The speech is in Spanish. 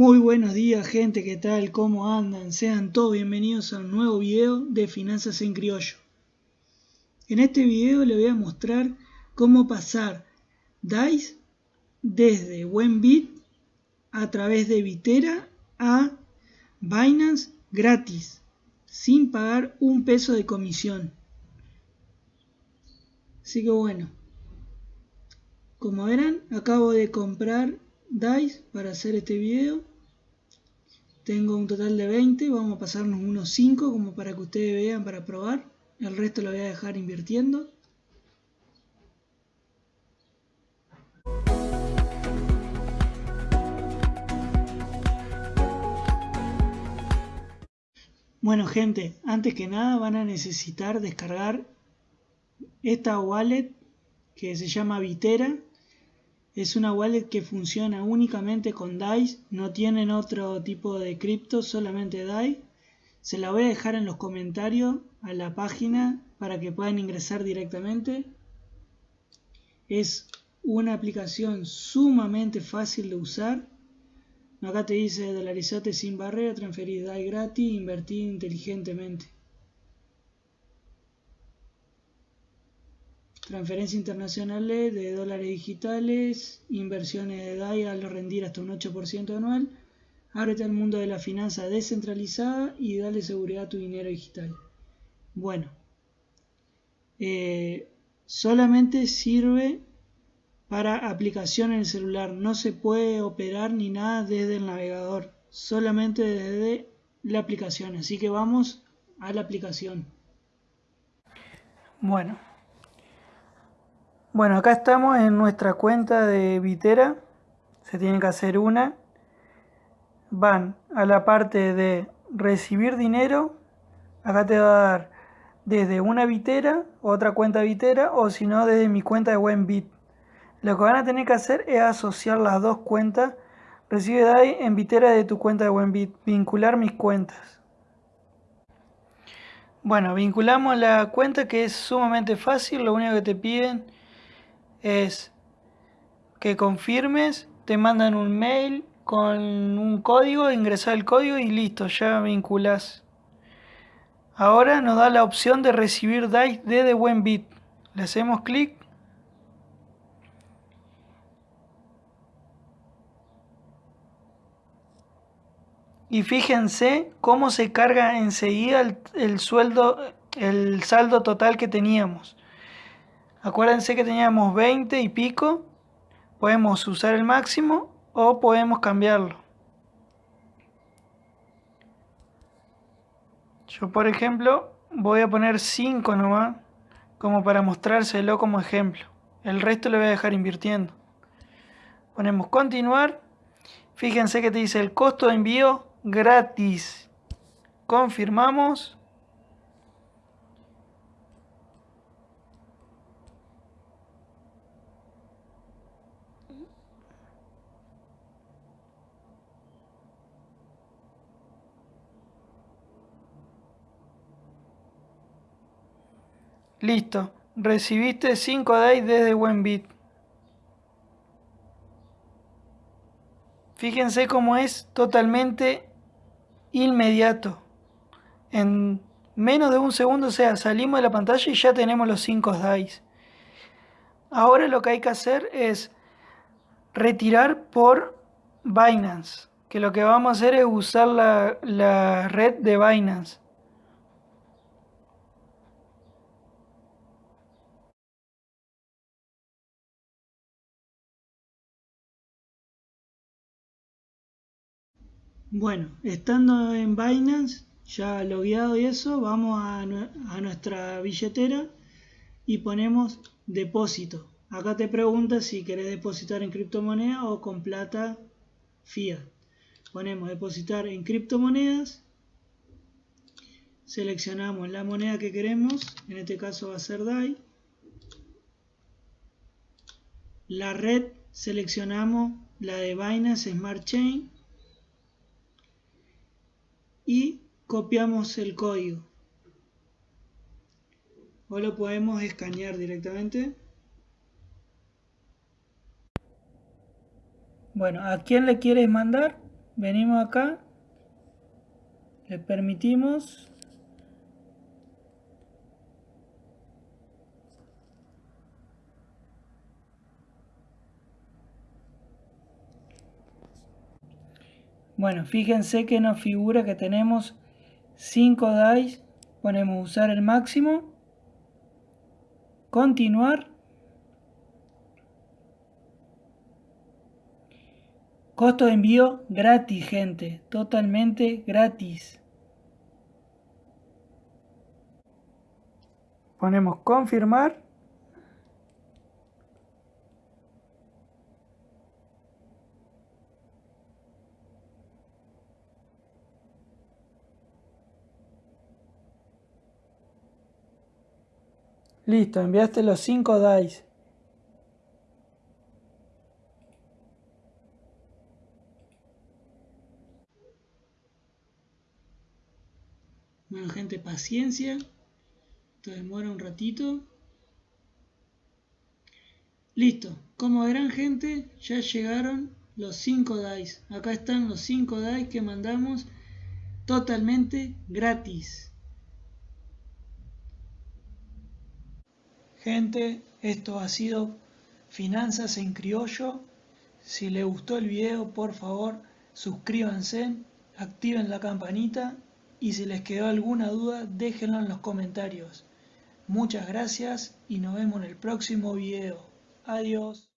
Muy buenos días gente, ¿qué tal? ¿Cómo andan? Sean todos bienvenidos a un nuevo video de Finanzas en Criollo. En este video les voy a mostrar cómo pasar DICE desde Buenbit a través de Vitera a Binance gratis, sin pagar un peso de comisión. Así que bueno, como verán, acabo de comprar DICE para hacer este video. Tengo un total de 20, vamos a pasarnos unos 5 como para que ustedes vean para probar. El resto lo voy a dejar invirtiendo. Bueno gente, antes que nada van a necesitar descargar esta wallet que se llama Vitera es una wallet que funciona únicamente con DAI, no tienen otro tipo de cripto, solamente DAI. Se la voy a dejar en los comentarios a la página para que puedan ingresar directamente. Es una aplicación sumamente fácil de usar. Acá te dice dolarizate sin barrera, transferir DAI gratis, invertir inteligentemente. Transferencias internacionales de dólares digitales, inversiones de DAI al rendir hasta un 8% anual, ábrete al mundo de la finanza descentralizada y dale seguridad a tu dinero digital. Bueno, eh, solamente sirve para aplicación en el celular, no se puede operar ni nada desde el navegador, solamente desde la aplicación, así que vamos a la aplicación. Bueno, bueno, acá estamos en nuestra cuenta de Vitera. Se tiene que hacer una. Van a la parte de recibir dinero. Acá te va a dar desde una Vitera, otra cuenta Vitera, o si no, desde mi cuenta de Wenbit. Lo que van a tener que hacer es asociar las dos cuentas. Recibe DAI en Vitera de tu cuenta de Wenbit. Vincular mis cuentas. Bueno, vinculamos la cuenta que es sumamente fácil. Lo único que te piden es que confirmes, te mandan un mail con un código, ingresar el código y listo, ya vinculas. Ahora nos da la opción de recibir DICE desde Buenbit. Le hacemos clic. Y fíjense cómo se carga enseguida el, el sueldo, el saldo total que teníamos. Acuérdense que teníamos 20 y pico. Podemos usar el máximo o podemos cambiarlo. Yo por ejemplo voy a poner 5 nomás como para mostrárselo como ejemplo. El resto lo voy a dejar invirtiendo. Ponemos continuar. Fíjense que te dice el costo de envío gratis. Confirmamos. Listo, recibiste 5 DAI desde Buenbit. Fíjense cómo es totalmente inmediato. En menos de un segundo, o sea, salimos de la pantalla y ya tenemos los 5 DAIs. Ahora lo que hay que hacer es retirar por Binance. Que lo que vamos a hacer es usar la, la red de Binance. Bueno, estando en Binance, ya logueado y eso, vamos a, nuestra billetera y ponemos depósito. Acá te pregunta si querés depositar en criptomoneda o con plata fiat. Ponemos depositar en criptomonedas. Seleccionamos la moneda que queremos, en este caso va a ser DAI. La red seleccionamos la de Binance Smart Chain y copiamos el código o lo podemos escanear directamente bueno, ¿a quién le quieres mandar? venimos acá, le permitimos Bueno, fíjense que nos figura que tenemos 5 dice, ponemos usar el máximo, continuar, costo de envío gratis gente, totalmente gratis. Ponemos confirmar Listo, enviaste los 5 dice. Bueno gente, paciencia. Esto demora un ratito. Listo. Como verán gente, ya llegaron los 5 dice. Acá están los 5 dice que mandamos totalmente gratis. Gente, esto ha sido Finanzas en Criollo. Si les gustó el video, por favor, suscríbanse, activen la campanita y si les quedó alguna duda, déjenlo en los comentarios. Muchas gracias y nos vemos en el próximo video. Adiós.